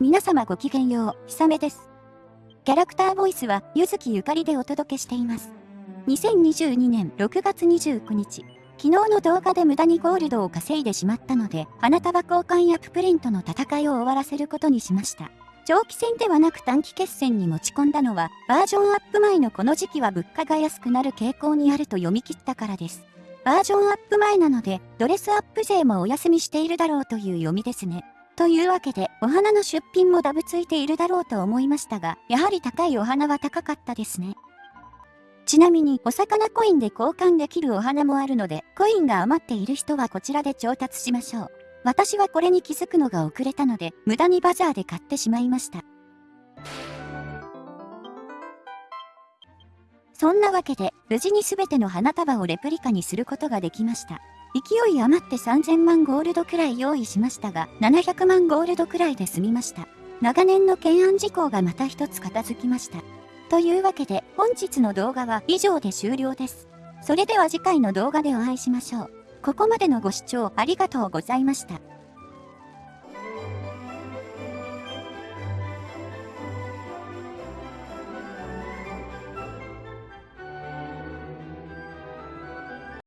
皆様ごきげんよう、ひさめです。キャラクターボイスは、ゆずきゆかりでお届けしています。2022年6月29日、昨日の動画で無駄にゴールドを稼いでしまったので、花束交換やププリントの戦いを終わらせることにしました。長期戦ではなく短期決戦に持ち込んだのは、バージョンアップ前のこの時期は物価が安くなる傾向にあると読み切ったからです。バージョンアップ前なので、ドレスアップ勢もお休みしているだろうという読みですね。というわけで、お花の出品もダブついているだろうと思いましたが、やはり高いお花は高かったですね。ちなみに、お魚コインで交換できるお花もあるので、コインが余っている人はこちらで調達しましょう。私はこれに気づくのが遅れたので、無駄にバザーで買ってしまいました。そんなわけで、無事に全ての花束をレプリカにすることができました。勢い余って3000万ゴールドくらい用意しましたが、700万ゴールドくらいで済みました。長年の懸案事項がまた一つ片付きました。というわけで、本日の動画は以上で終了です。それでは次回の動画でお会いしましょう。ここまでのご視聴ありがとうございました。